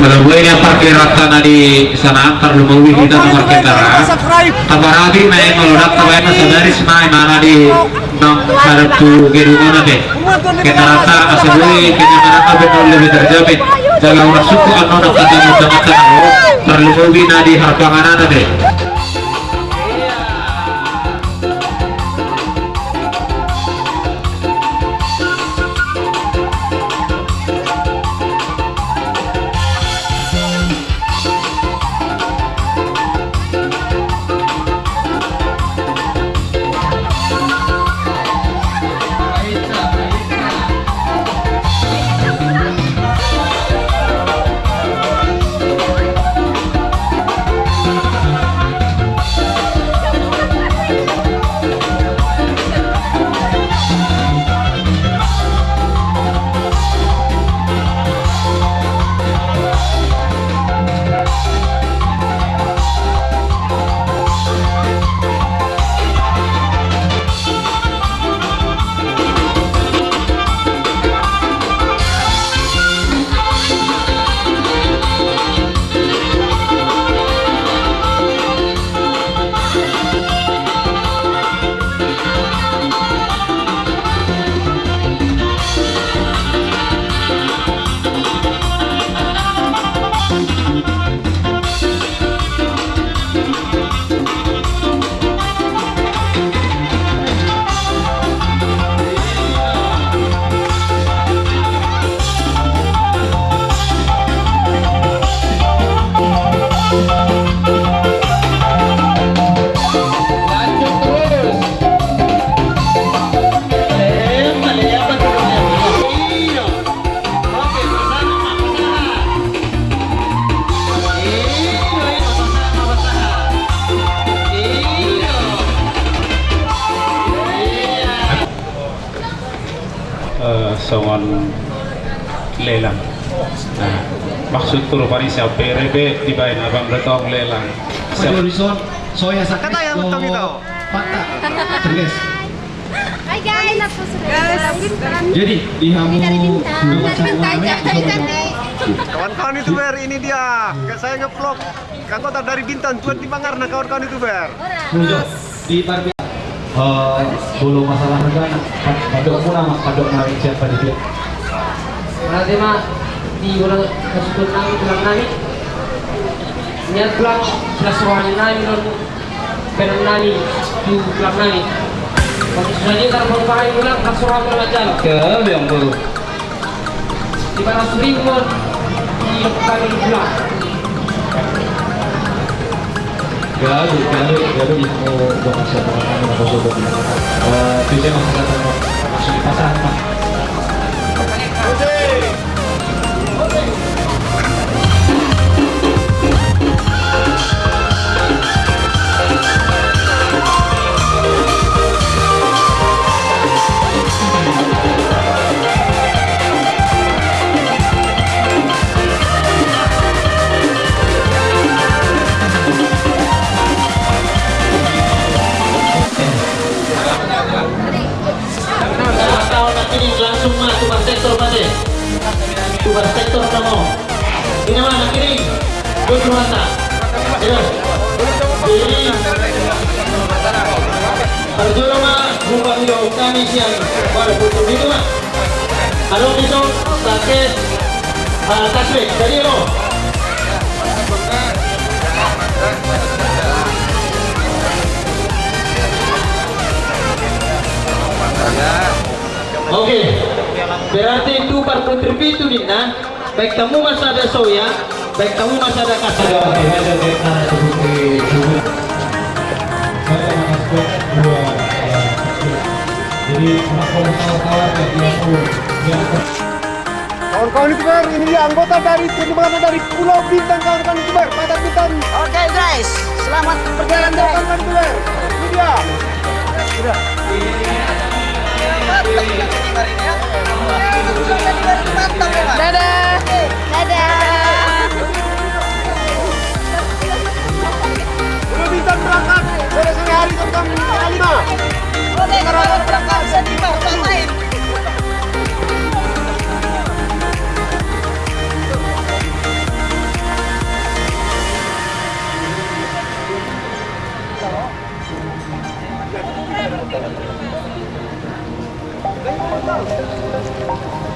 Malabuena parkir rata di sana antar kita nomor kendara. Kabaragi main melodak tabayan sadari semai mana di enam satu gedungan deh. Kita rata asabui kena mana kabin lebih terjamin. Jaga orang suku anu nak kata muda mata terlumawi nadi harpangan deh. Songon lelang nah maksud turu parisa PRB dibayar abang betong lelang Horizon, soya sa Kata yang betul itu. Pata. Terus. Hi guys! Guys! Jadi di hamu Kawan-kawan youtuber ini dia. Saya ngevlog anggota dari Bintan tuan di Mangarna kawan-kawan youtuber. Muncul di Eh, bulu masalah negara. Padok muna mas padok naik siapa di dia. Berarti mah di ulang kasutun nami tulang nami niat tulang sudah suruhannya nami non penan nami di tulang nami waktu sudah dia karena mau pakai ulang kasuruhan belajar ke yang baru di mana sering pun di kami pulang Galu, galu, galu di hamu bukan siapa nak kosong di. Eh, tujuan masuk kata masuk itu ah tasbih lo Oke, berarti itu par putri itu Dina. Baik kamu masih ada soya, baik kamu masih ada kasar. Oke, ada. Eh, Jadi kawan-kawan yang dia Kawan-kawan youtuber ini dia anggota dari tim mana dari Pulau Bintang kawan-kawan youtuber pada Bintang. Oke guys, selamat Perjalanan guys. kawan-kawan youtuber. Ini dia. Dadah! Go, go, go!